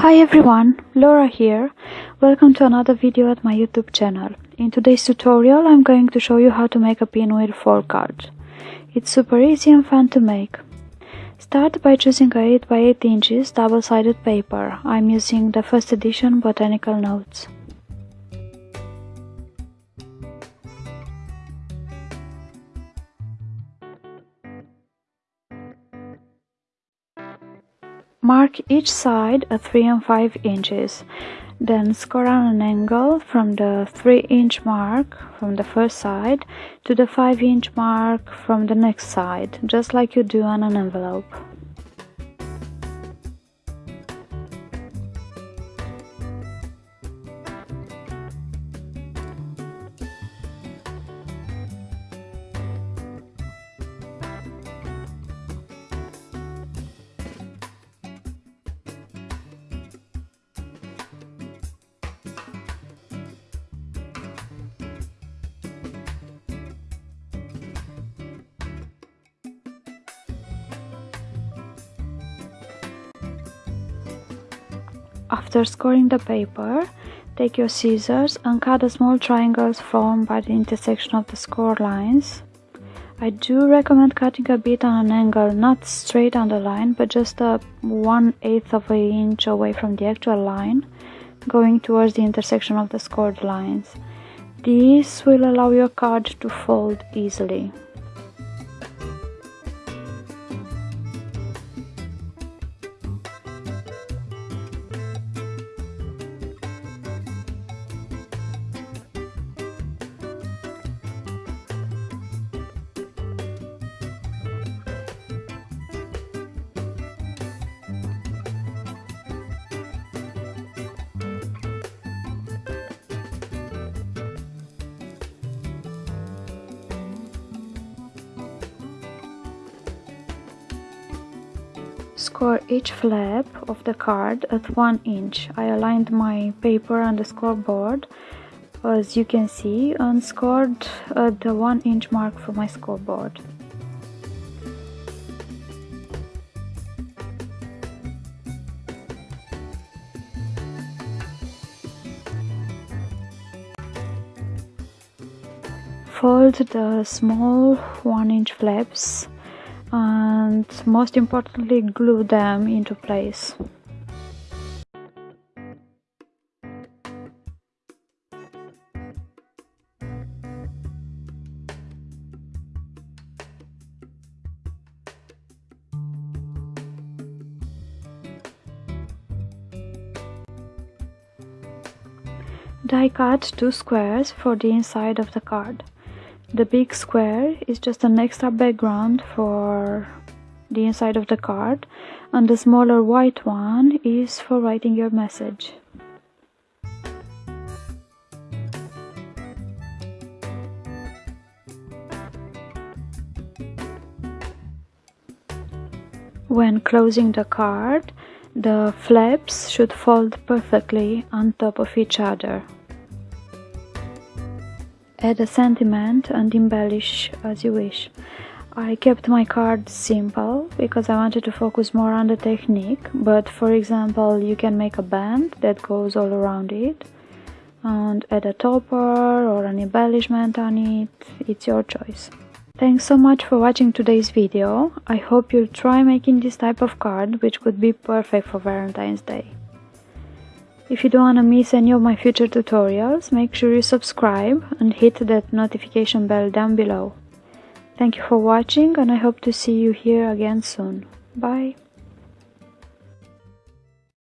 Hi everyone, Laura here. Welcome to another video at my YouTube channel. In today's tutorial I'm going to show you how to make a pinwheel for cards. It's super easy and fun to make. Start by choosing a 8 by 8 inches double-sided paper. I'm using the first edition Botanical Notes. Mark each side at 3 and 5 inches. Then score on an angle from the 3 inch mark from the first side to the 5 inch mark from the next side, just like you do on an envelope. After scoring the paper, take your scissors and cut the small triangles formed by the intersection of the score lines. I do recommend cutting a bit on an angle, not straight on the line, but just a 1 8th of an inch away from the actual line, going towards the intersection of the scored lines. This will allow your card to fold easily. Score each flap of the card at 1 inch. I aligned my paper on the scoreboard as you can see and scored at the 1 inch mark for my scoreboard. Fold the small 1 inch flaps and most importantly glue them into place. Die cut two squares for the inside of the card. The big square is just an extra background for the inside of the card and the smaller white one is for writing your message. When closing the card, the flaps should fold perfectly on top of each other. Add a sentiment and embellish as you wish. I kept my card simple because I wanted to focus more on the technique, but for example, you can make a band that goes all around it and add a topper or an embellishment on it, it's your choice. Thanks so much for watching today's video. I hope you'll try making this type of card which could be perfect for Valentine's Day. If you don't want to miss any of my future tutorials, make sure you subscribe and hit that notification bell down below. Thank you for watching and I hope to see you here again soon. Bye!